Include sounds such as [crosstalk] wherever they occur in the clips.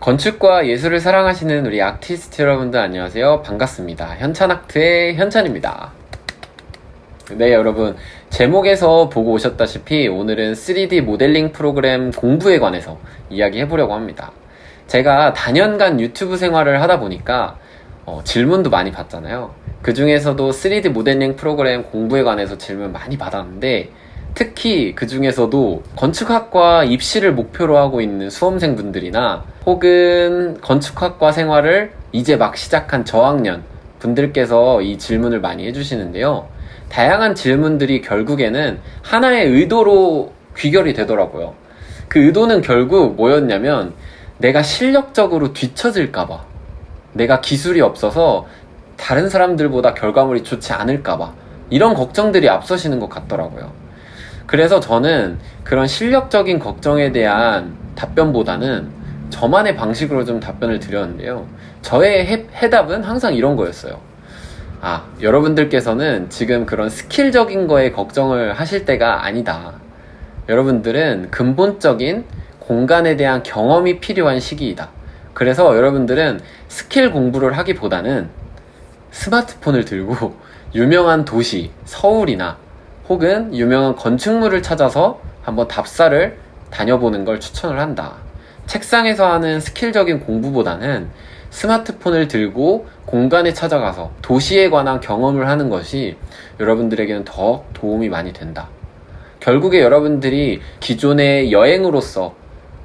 건축과 예술을 사랑하시는 우리 아티스트 여러분들 안녕하세요. 반갑습니다. 현찬아트의 현찬입니다. 네, 여러분. 제목에서 보고 오셨다시피 오늘은 3D 모델링 프로그램 공부에 관해서 이야기 해보려고 합니다. 제가 다년간 유튜브 생활을 하다 보니까 어, 질문도 많이 받잖아요. 그 중에서도 3D 모델링 프로그램 공부에 관해서 질문 많이 받았는데 특히 그 중에서도 건축학과 입시를 목표로 하고 있는 수험생분들이나 혹은 건축학과 생활을 이제 막 시작한 저학년 분들께서 이 질문을 많이 해주시는데요. 다양한 질문들이 결국에는 하나의 의도로 귀결이 되더라고요. 그 의도는 결국 뭐였냐면 내가 실력적으로 뒤처질까봐 내가 기술이 없어서 다른 사람들보다 결과물이 좋지 않을까봐 이런 걱정들이 앞서시는 것 같더라고요. 그래서 저는 그런 실력적인 걱정에 대한 답변보다는 저만의 방식으로 좀 답변을 드렸는데요. 저의 해, 해답은 항상 이런 거였어요. 아, 여러분들께서는 지금 그런 스킬적인 거에 걱정을 하실 때가 아니다. 여러분들은 근본적인 공간에 대한 경험이 필요한 시기이다. 그래서 여러분들은 스킬 공부를 하기보다는 스마트폰을 들고 [laughs] 유명한 도시, 서울이나 혹은 유명한 건축물을 찾아서 한번 답사를 다녀보는 걸 추천을 한다. 책상에서 하는 스킬적인 공부보다는 스마트폰을 들고 공간에 찾아가서 도시에 관한 경험을 하는 것이 여러분들에게는 더 도움이 많이 된다. 결국에 여러분들이 기존의 여행으로서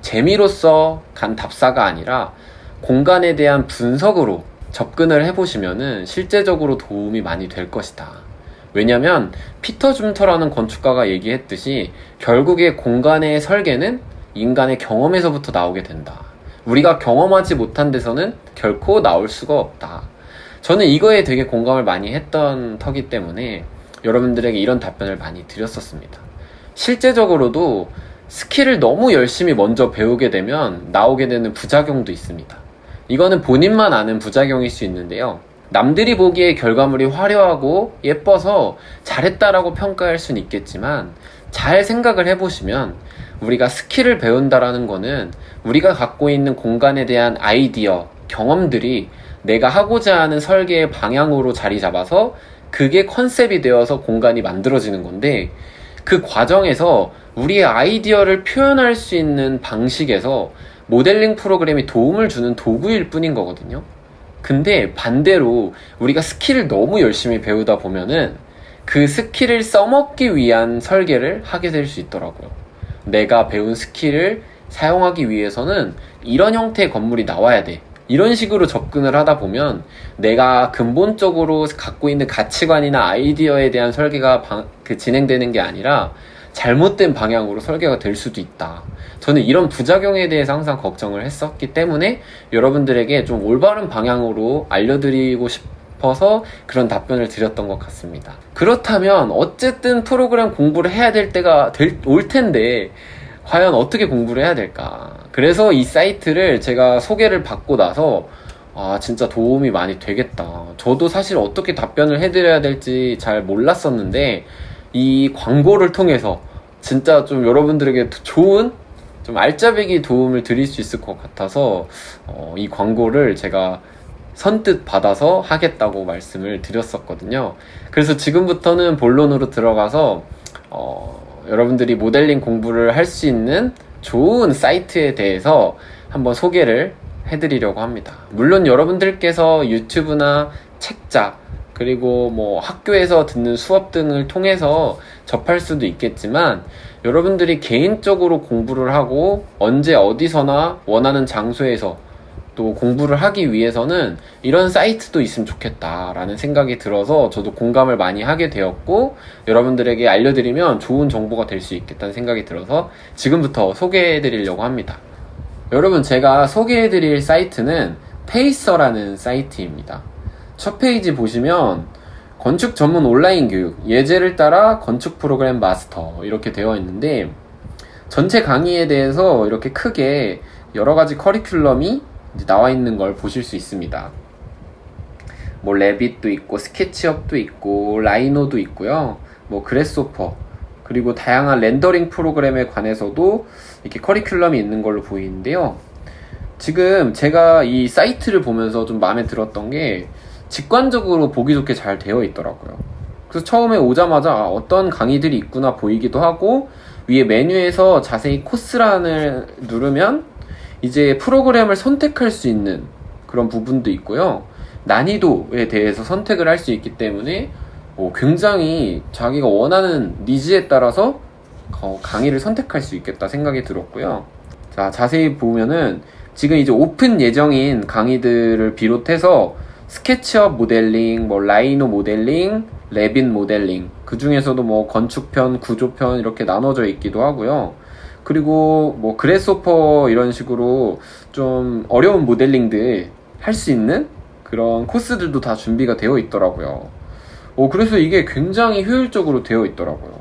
재미로서 간 답사가 아니라 공간에 대한 분석으로 접근을 해보시면은 실제적으로 도움이 많이 될 것이다. 왜냐면 피터 줌터라는 건축가가 얘기했듯이 결국에 공간의 설계는 인간의 경험에서부터 나오게 된다. 우리가 경험하지 못한 데서는 결코 나올 수가 없다. 저는 이거에 되게 공감을 많이 했던 터기 때문에 여러분들에게 이런 답변을 많이 드렸었습니다. 실제적으로도 skill을 너무 열심히 먼저 배우게 되면 나오게 되는 부작용도 있습니다. 이거는 본인만 아는 부작용일 수 있는데요. 남들이 보기에 결과물이 화려하고 예뻐서 잘했다라고 평가할 수는 있겠지만 잘 생각을 해보시면 우리가 skill을 배운다라는 거는 우리가 갖고 있는 공간에 대한 아이디어, 경험들이 내가 하고자 하는 설계의 방향으로 자리 잡아서 그게 concept이 되어서 공간이 만들어지는 건데 그 과정에서 우리의 아이디어를 표현할 수 있는 방식에서 모델링 프로그램이 도움을 주는 도구일 뿐인 거거든요. 근데 반대로 우리가 skill을 너무 열심히 배우다 보면은 그 skill을 써먹기 위한 설계를 하게 될 수 있더라고요. 내가 배운 skill을 사용하기 위해서는 이런 형태의 건물이 나와야 돼. 이런 식으로 접근을 하다 보면 내가 근본적으로 갖고 있는 가치관이나 아이디어에 대한 설계가 방, 그 진행되는 게 아니라 잘못된 방향으로 설계가 될 수도 있다. 저는 이런 부작용에 대해서 항상 걱정을 했었기 때문에 여러분들에게 좀 올바른 방향으로 알려드리고 싶어서 그런 답변을 드렸던 것 같습니다. 그렇다면 어쨌든 프로그램 공부를 해야 될 때가 될, 올 텐데 과연 어떻게 공부를 해야 될까? 그래서 이 사이트를 제가 소개를 받고 나서 아, 진짜 도움이 많이 되겠다. 저도 사실 어떻게 답변을 해드려야 될지 잘 몰랐었는데, 이 광고를 통해서 진짜 좀 여러분들에게 좋은 좀 알짜배기 도움을 드릴 수 있을 것 같아서 어, 이 광고를 제가 선뜻 받아서 하겠다고 말씀을 드렸었거든요. 그래서 지금부터는 본론으로 들어가서 어, 여러분들이 모델링 공부를 할 수 있는 좋은 사이트에 대해서 한번 소개를 해드리려고 합니다. 물론 여러분들께서 유튜브나 책자 그리고 뭐 학교에서 듣는 수업 등을 통해서 접할 수도 있겠지만 여러분들이 개인적으로 공부를 하고 언제 어디서나 원하는 장소에서 또 공부를 하기 위해서는 이런 사이트도 있으면 좋겠다라는 생각이 들어서 저도 공감을 많이 하게 되었고 여러분들에게 알려드리면 좋은 정보가 될 수 있겠다는 생각이 들어서 지금부터 소개해 드리려고 합니다. 여러분 제가 소개해 드릴 사이트는 페이서라는 사이트입니다. 첫 페이지 보시면 건축 전문 온라인 교육, 예제를 따라 건축 프로그램 마스터 이렇게 되어 있는데 전체 강의에 대해서 이렇게 크게 여러 가지 커리큘럼이 나와 있는 걸 보실 수 있습니다. 뭐 Revit도 있고 SketchUp도 있고 Rhino도 있고요. 뭐 Grasshopper 그리고 다양한 렌더링 프로그램에 관해서도 이렇게 커리큘럼이 있는 걸로 보이는데요. 지금 제가 이 사이트를 보면서 좀 마음에 들었던 게 직관적으로 보기 좋게 잘 되어 있더라고요. 그래서 처음에 오자마자 아, 어떤 강의들이 있구나 보이기도 하고 위에 메뉴에서 자세히 코스란을 누르면 이제 프로그램을 선택할 수 있는 그런 부분도 있고요. 난이도에 대해서 선택을 할 수 있기 때문에 어, 굉장히 자기가 원하는 니즈에 따라서 어, 강의를 선택할 수 있겠다 생각이 들었고요. 자, 자세히 보면은 지금 이제 오픈 예정인 강의들을 비롯해서 SketchUp 모델링, 뭐 Rhino 모델링, Revit 모델링, 그 중에서도 뭐 건축편, 구조편 이렇게 나눠져 있기도 하고요. 그리고 뭐 Grasshopper 이런 식으로 좀 어려운 모델링들 할 수 있는 그런 코스들도 다 준비가 되어 있더라고요. 어, 그래서 이게 굉장히 효율적으로 되어 있더라고요.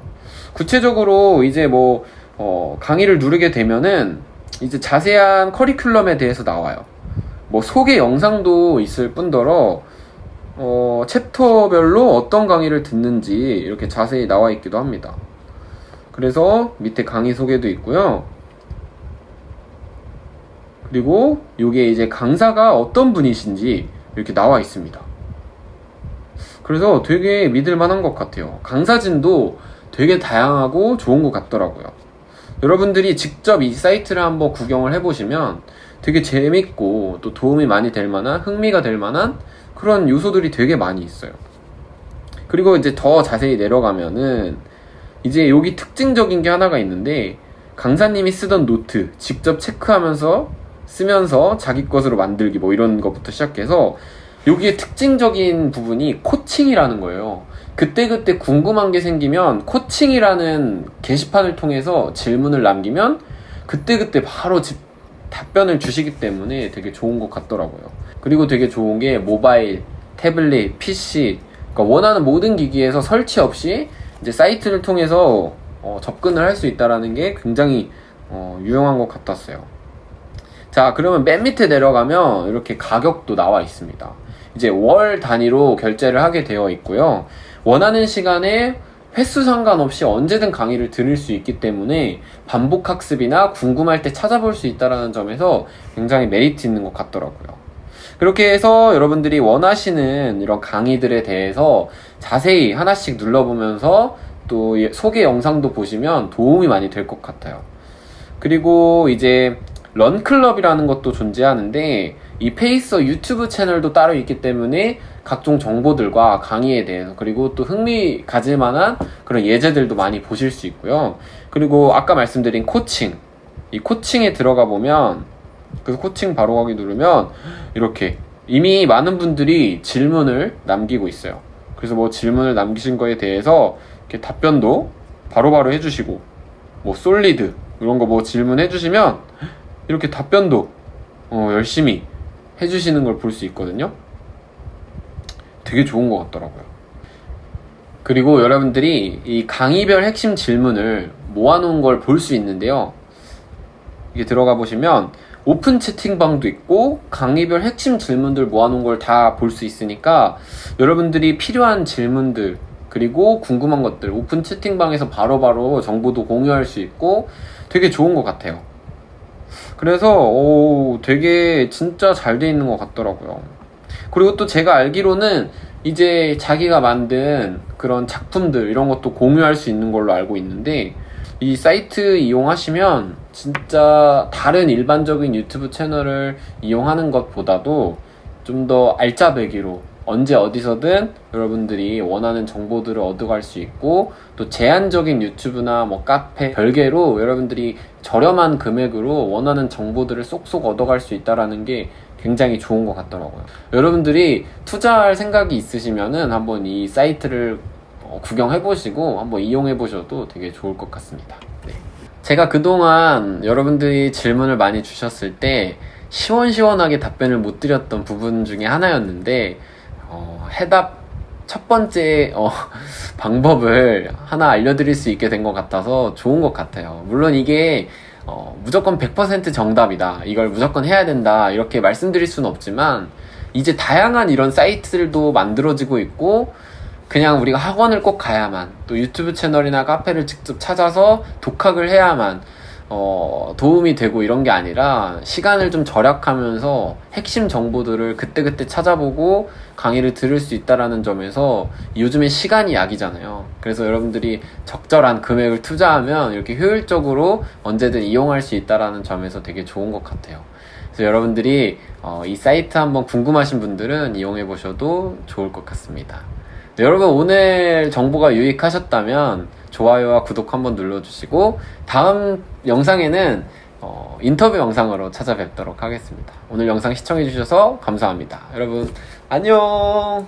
구체적으로 이제 뭐, 어, 강의를 누르게 되면은 이제 자세한 커리큘럼에 대해서 나와요. 뭐 소개 영상도 있을 뿐더러 어, 챕터별로 어떤 강의를 듣는지 이렇게 자세히 나와 있기도 합니다. 그래서 밑에 강의 소개도 있고요. 그리고 이게 이제 강사가 어떤 분이신지 이렇게 나와 있습니다. 그래서 되게 믿을 만한 것 같아요. 강사진도 되게 다양하고 좋은 것 같더라고요. 여러분들이 직접 이 사이트를 한번 구경을 해보시면 되게 재밌고 또 도움이 많이 될 만한 흥미가 될 만한 그런 요소들이 되게 많이 있어요. 그리고 이제 더 자세히 내려가면은 이제 여기 특징적인 게 하나가 있는데 강사님이 쓰던 노트 직접 체크하면서 쓰면서 자기 것으로 만들기 뭐 이런 것부터 시작해서 여기에 특징적인 부분이 코칭이라는 거예요. 그때 그때 궁금한 게 생기면 코칭이라는 게시판을 통해서 질문을 남기면 그때 그때 바로 집, 답변을 주시기 때문에 되게 좋은 것 같더라고요. 그리고 되게 좋은 게 모바일, 태블릿, PC, 그러니까 원하는 모든 기기에서 설치 없이 이제 사이트를 통해서 어, 접근을 할 수 있다라는 게 굉장히 어, 유용한 것 같았어요. 자, 그러면 맨 밑에 내려가면 이렇게 가격도 나와 있습니다. 이제 월 단위로 결제를 하게 되어 있고요. 원하는 시간에 횟수 상관없이 언제든 강의를 들을 수 있기 때문에 반복 학습이나 궁금할 때 찾아볼 수 있다는 점에서 굉장히 메리트 있는 것 같더라고요. 그렇게 해서 여러분들이 원하시는 이런 강의들에 대해서 자세히 하나씩 눌러보면서 또 소개 영상도 보시면 도움이 많이 될 것 같아요. 그리고 이제 런클럽이라는 것도 존재하는데 이 페이서 유튜브 채널도 따로 있기 때문에 각종 정보들과 강의에 대해서 그리고 또 흥미 가질 만한 그런 예제들도 많이 보실 수 있고요. 그리고 아까 말씀드린 코칭 이 코칭에 들어가 보면 그래서 코칭 바로 가기 누르면 이렇게 이미 많은 분들이 질문을 남기고 있어요. 그래서 뭐 질문을 남기신 거에 대해서 이렇게 답변도 바로바로 바로 해주시고 뭐 솔리드 이런 거 뭐 질문해 주시면 이렇게 답변도 어, 열심히 해주시는 걸 볼 수 있거든요. 되게 좋은 것 같더라고요. 그리고 여러분들이 이 강의별 핵심 질문을 모아놓은 걸 볼 수 있는데요. 이게 들어가 보시면 오픈 채팅방도 있고 강의별 핵심 질문들 모아놓은 걸 다 볼 수 있으니까 여러분들이 필요한 질문들 그리고 궁금한 것들 오픈 채팅방에서 바로바로 바로 정보도 공유할 수 있고 되게 좋은 것 같아요. 그래서 오, 되게 진짜 잘 돼 있는 것 같더라고요. 그리고 또 제가 알기로는 이제 자기가 만든 그런 작품들 이런 것도 공유할 수 있는 걸로 알고 있는데 이 사이트 이용하시면 진짜 다른 일반적인 유튜브 채널을 이용하는 것보다도 좀 더 알짜배기로 언제 어디서든 여러분들이 원하는 정보들을 얻어갈 수 있고 또 제한적인 유튜브나 뭐 카페 별개로 여러분들이 저렴한 금액으로 원하는 정보들을 쏙쏙 얻어갈 수 있다라는 게 굉장히 좋은 것 같더라고요. 여러분들이 투자할 생각이 있으시면은 한번 이 사이트를 어, 구경해 보시고 한번 이용해 보셔도 되게 좋을 것 같습니다. 네. 제가 그동안 여러분들이 질문을 많이 주셨을 때 시원시원하게 답변을 못 드렸던 부분 중에 하나였는데 어, 해답 첫 번째 어, [laughs] 방법을 하나 알려드릴 수 있게 된 것 같아서 좋은 것 같아요. 물론 이게 어, 무조건 100% 정답이다. 이걸 무조건 해야 된다. 이렇게 말씀드릴 수는 없지만 이제 다양한 이런 사이트들도 만들어지고 있고 그냥 우리가 학원을 꼭 가야만 또 유튜브 채널이나 카페를 직접 찾아서 독학을 해야만 어, 도움이 되고 이런 게 아니라 시간을 좀 절약하면서 핵심 정보들을 그때그때 찾아보고 강의를 들을 수 있다라는 점에서 요즘에 시간이 약이잖아요. 그래서 여러분들이 적절한 금액을 투자하면 이렇게 효율적으로 언제든 이용할 수 있다라는 점에서 되게 좋은 것 같아요. 그래서 여러분들이 어, 이 사이트 한번 궁금하신 분들은 이용해 보셔도 좋을 것 같습니다. 네, 여러분 오늘 정보가 유익하셨다면 좋아요와 구독 한번 눌러주시고 다음 영상에는 어, 인터뷰 영상으로 찾아뵙도록 하겠습니다. 오늘 영상 시청해주셔서 감사합니다. 여러분 안녕